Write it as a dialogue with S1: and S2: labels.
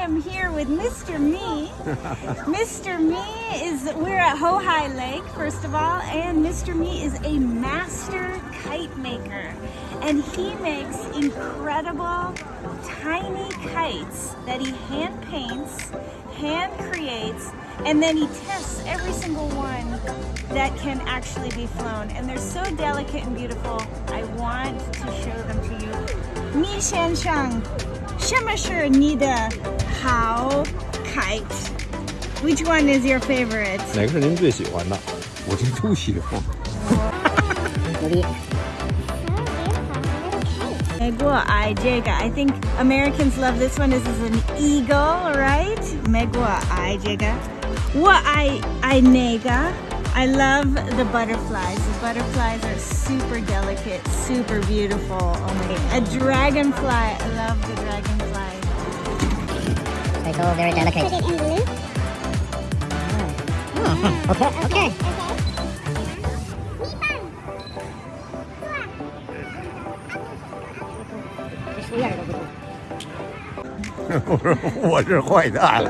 S1: am here with Mr. Me. Mr. Me is, we're at Houhai Lake, first of all, and Mr. Me is a master kite maker. And he makes incredible tiny kites that he hand paints, hand creates, and then he tests every single one that can actually be flown. And they're so delicate and beautiful. I want to show them to you. Ni Shan Shang. 什么是你的 kite? Which one is your favorite?
S2: 哪个是您最喜欢的？我这都喜欢。
S3: 牛逼！
S1: Megua ai jega. I think Americans love this one. This is an eagle, right? Megua ai jega. Wa ai ai nega. I love the butterflies. The butterflies are super delicate, super beautiful. Oh my god. A dragonfly. I love the dragonfly.
S2: 嗯哼 我是坏蛋。